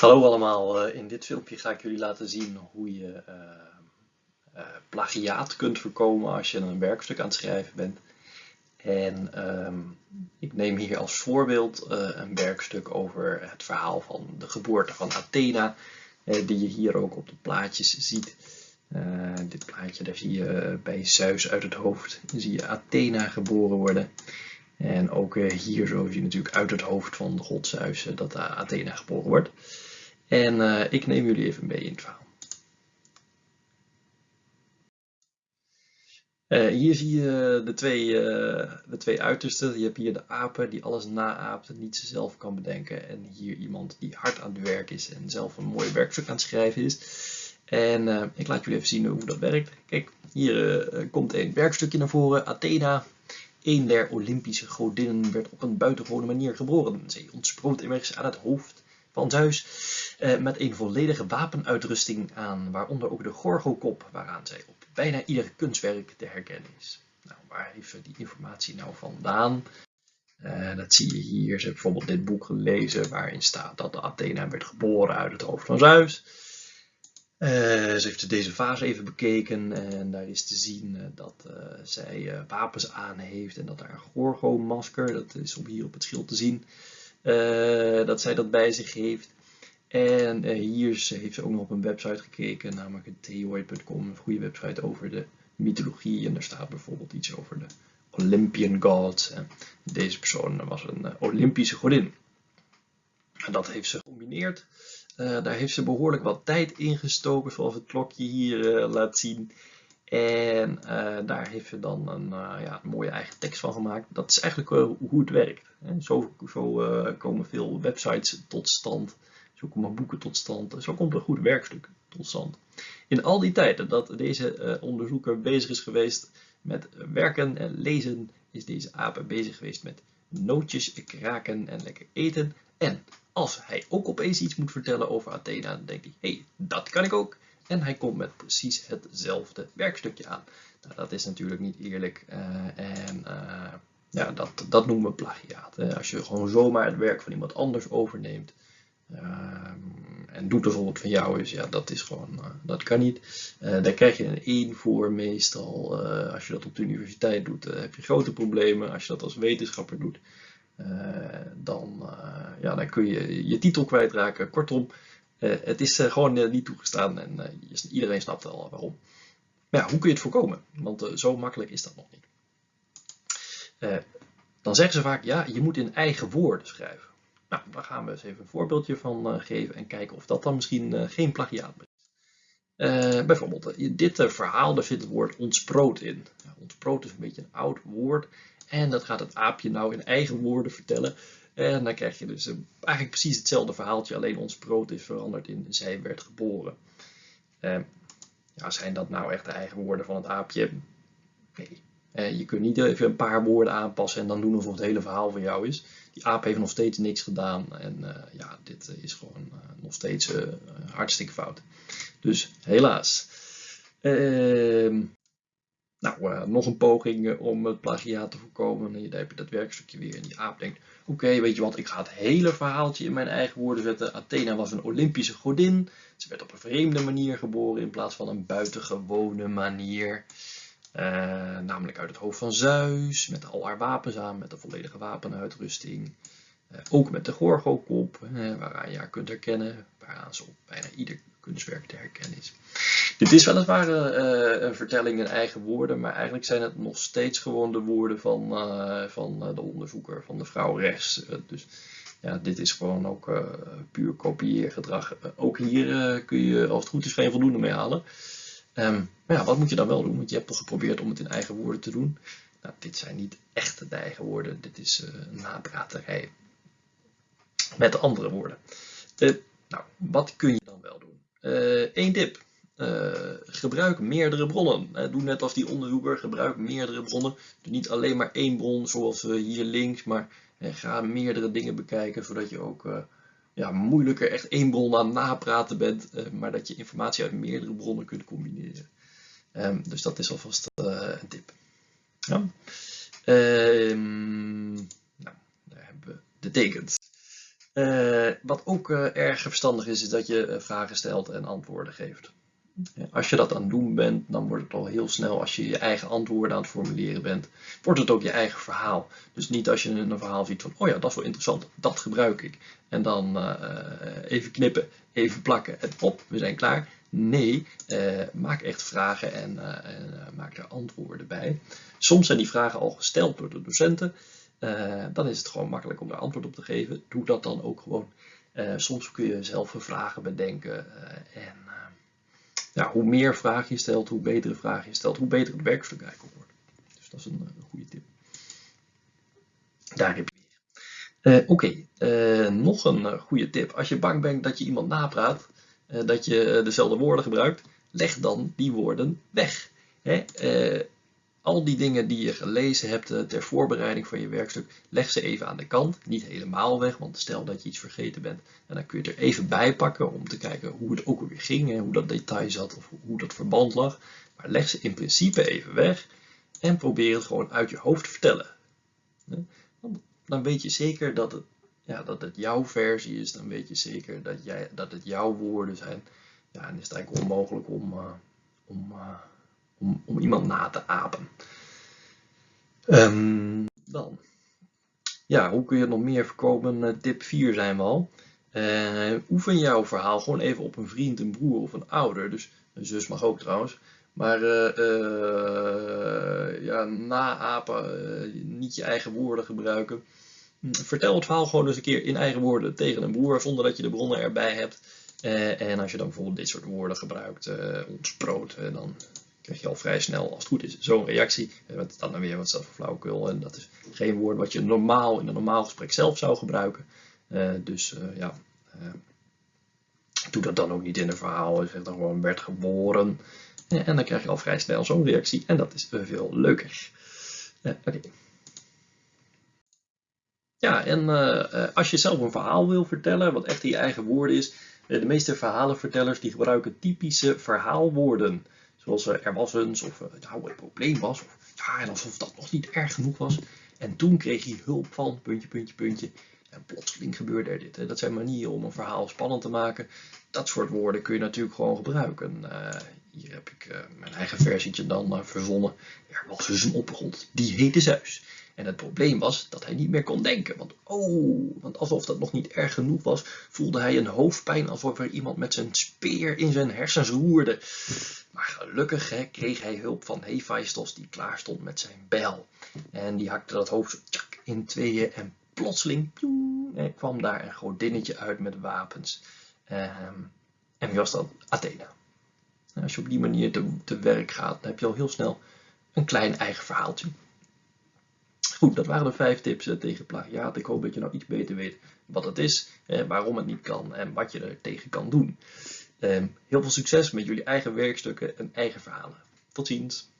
Hallo allemaal, in dit filmpje ga ik jullie laten zien hoe je uh, uh, plagiaat kunt voorkomen als je een werkstuk aan het schrijven bent. En um, ik neem hier als voorbeeld een werkstuk over het verhaal van de geboorte van Athena, die je hier ook op de plaatjes ziet. dit plaatje, daar zie je bij Zeus uit het hoofd, zie je Athena geboren worden. En ook hier zo zie je natuurlijk uit het hoofd van de god Zeus dat Athena geboren wordt. En uh, ik neem jullie even mee in het verhaal. Uh, hier zie je de twee, uh, de twee uitersten. Je hebt hier de apen die alles naaapt en niet zelf kan bedenken. En hier iemand die hard aan het werk is en zelf een mooi werkstuk aan het schrijven is. En ik laat jullie even zien hoe dat werkt. Kijk, hier komt een werkstukje naar voren. Athena, een der Olympische godinnen, werd op een buitengewone manier geboren. Zij ontsproot immers aan het hoofd Zeus eh, met een volledige wapenuitrusting aan, waaronder ook de gorgokop, waaraan zij op bijna ieder kunstwerk te herkennen is. Nou, waar heeft die informatie nou vandaan? Uh, dat zie je hier. Ze heeft bijvoorbeeld dit boek gelezen waarin staat dat de Athena werd geboren uit het hoofd van Zeus. Uh, ze heeft deze fase even bekeken en daar is te zien uh, dat zij wapens aan heeft en dat een Gorgo-masker, dat is op hier op het schild te zien, dat zij dat bij zich heeft. En hier heeft ze ook nog op een website gekeken, namelijk theoid.com, een goede website over de mythologie. En daar staat bijvoorbeeld iets over de Olympian gods. Deze persoon was een Olympische godin. En dat heeft ze gecombineerd. Daar heeft ze behoorlijk wat tijd in gestoken, zoals het klokje hier laat zien. En uh, daar heeft ze dan een, ja, een, mooie eigen tekst van gemaakt. Dat is eigenlijk hoe het werkt. Hè. Zo, komen veel websites tot stand. Zo komen boeken tot stand. Zo komt een goed werkstuk tot stand. In al die tijden dat deze onderzoeker bezig is geweest met werken en lezen, is deze aap bezig geweest met nootjes kraken en lekker eten. En als hij ook opeens iets moet vertellen over Athena, dan denkt hij, hé, hey, dat kan ik ook. En hij komt met precies hetzelfde werkstukje aan. Nou, dat is natuurlijk niet eerlijk uh, en uh, ja, dat, dat noemen we plagiaat. Hè. Als je gewoon zomaar het werk van iemand anders overneemt uh, en doet alsof het van jou is, ja, dat is gewoon, dat kan niet. daar krijg je een 1 voor meestal. als je dat op de universiteit doet, heb je grote problemen. Als je dat als wetenschapper doet, eh, dan, eh, ja, dan kun je je titel kwijtraken. Kortom, eh, het is gewoon niet toegestaan en iedereen snapt al waarom. Maar ja, hoe kun je het voorkomen? Want zo makkelijk is dat nog niet. dan zeggen ze vaak, ja, je moet in eigen woorden schrijven. Nou, daar gaan we eens even een voorbeeldje van geven en kijken of dat dan misschien geen plagiaat. Uh, bijvoorbeeld, dit verhaal, daar zit het woord ontsproot in. Ja, ontsproot is een beetje een oud woord. En dat gaat het aapje nou in eigen woorden vertellen. En dan krijg je dus eh, eigenlijk precies hetzelfde verhaaltje, alleen ons brood is veranderd in zij werd geboren. Ja, zijn dat nou echt de eigen woorden van het aapje? Nee. Je kunt niet even een paar woorden aanpassen en dan doen alsof het hele verhaal van jou is. Die aap heeft nog steeds niks gedaan en ja, dit is gewoon nog steeds hartstikke fout. Dus helaas. Ehm, nou, uh, nog een poging uh, om het plagiaat te voorkomen. En dan heb je dat werkstukje weer. En die aap denkt, oké, weet je wat, ik ga het hele verhaaltje in mijn eigen woorden zetten. Athena was een Olympische godin. Ze werd op een vreemde manier geboren in plaats van een buitengewone manier. Uh, namelijk uit het hoofd van Zeus, met al haar wapens aan, met de volledige wapenuitrusting. Ook met de gorgokop, waaraan je haar kunt herkennen, waaraan ze op bijna ieder kunstwerk te herkennen is. Dit is weliswaar uh, een vertelling in eigen woorden, maar eigenlijk zijn het nog steeds gewoon de woorden van, uh, van de onderzoeker, van de vrouw rechts. dus ja, dit is gewoon ook puur kopieergedrag. ook hier kun je, als het goed is, geen voldoende mee halen. Um, maar ja, wat moet je dan wel doen? Want je hebt toch geprobeerd om het in eigen woorden te doen. Nou, dit zijn niet echt de eigen woorden, dit is een napraterij met andere woorden. nou, wat kun je dan wel doen? Eén tip. Uh, gebruik meerdere bronnen. Doe net als die onderzoeker, gebruik meerdere bronnen. Doe niet alleen maar één bron zoals hier links, maar ga meerdere dingen bekijken, zodat je ook ja, moeilijker echt één bron aan napraten bent, maar dat je informatie uit meerdere bronnen kunt combineren. Um, dus dat is alvast een tip. Ja. Um, nou, daar hebben we de tekens. Wat ook erg verstandig is, is dat je vragen stelt en antwoorden geeft. Als je dat aan het doen bent, dan wordt het al heel snel, als je je eigen antwoorden aan het formuleren bent, wordt het ook je eigen verhaal. Dus niet als je een verhaal ziet van, oh ja, dat is wel interessant, dat gebruik ik. En dan even knippen, even plakken en op, we zijn klaar. Nee, maak echt vragen en, en maak er antwoorden bij. Soms zijn die vragen al gesteld door de docenten. Dan is het gewoon makkelijk om daar antwoord op te geven. Doe dat dan ook gewoon. soms kun je zelf vragen bedenken. en ja, hoe meer vragen je stelt, hoe betere vragen je stelt, hoe beter het werkstuk eigenlijk wordt. Dus dat is een, goede tip. Daar heb je weer. Oké, nog een goede tip. Als je bang bent dat je iemand napraat, eh, dat je eh, dezelfde woorden gebruikt, leg dan die woorden weg. Hè? Eh, al die dingen die je gelezen hebt ter voorbereiding van je werkstuk, leg ze even aan de kant. Niet helemaal weg, want stel dat je iets vergeten bent. En dan kun je er even bij pakken om te kijken hoe het ook weer ging. Hoe dat detail zat of hoe dat verband lag. Maar leg ze in principe even weg. En probeer het gewoon uit je hoofd te vertellen. Dan weet je zeker dat het ja, dat het jouw versie is, dan weet je zeker dat, jij, dat het jouw woorden zijn. Ja, en is het eigenlijk onmogelijk om, uh, om, uh, om, om, iemand na te apen. Um, dan. Ja, hoe kun je het nog meer voorkomen? Uh, tip 4 zijn we al. oefen jouw verhaal gewoon even op een vriend, een broer of een ouder. Dus een zus mag ook trouwens. Maar ja, naapen, niet je eigen woorden gebruiken. Vertel het verhaal gewoon eens een keer in eigen woorden tegen een broer, zonder dat je de bronnen erbij hebt. Uh, en als je dan bijvoorbeeld dit soort woorden gebruikt, uh, ontsproot, uh, dan krijg je al vrij snel, als het goed is, zo'n reactie. Want dan weer wat zelf flauwekul. En dat is geen woord wat je normaal in een normaal gesprek zelf zou gebruiken. dus ja, doe dat dan ook niet in een verhaal. Je zegt dan gewoon werd geboren. en dan krijg je al vrij snel zo'n reactie. En dat is veel leuker. Oké. Ja, en als je zelf een verhaal wil vertellen, wat echt in je eigen woorden is, de meeste verhalenvertellers die gebruiken typische verhaalwoorden. Zoals er was eens, of nou het probleem was, of ja, en alsof dat nog niet erg genoeg was. En toen kreeg hij hulp van, puntje, puntje, puntje. En plotseling gebeurde er dit. Hè. Dat zijn manieren om een verhaal spannend te maken. Dat soort woorden kun je natuurlijk gewoon gebruiken. hier heb ik mijn eigen versietje dan verzonnen. Er was dus een opgrond, die heette Zeus. En het probleem was dat hij niet meer kon denken. Want oh, want alsof dat nog niet erg genoeg was, voelde hij een hoofdpijn alsof er iemand met zijn speer in zijn hersens roerde. Maar gelukkig hè, kreeg hij hulp van Hephaistos die klaar stond met zijn bijl. En die hakte dat hoofd tjak, in tweeën en plotseling kwam daar een godinnetje uit met wapens. Ehm, en wie was dat? Athena. als je op die manier te, te werk gaat, dan heb je al heel snel een klein eigen verhaaltje. Goed, dat waren de vijf tips eh, tegen plagiaat. Ik hoop dat je nou iets beter weet wat het is, eh, waarom het niet kan en wat je er tegen kan doen. Eh, heel veel succes met jullie eigen werkstukken en eigen verhalen. Tot ziens!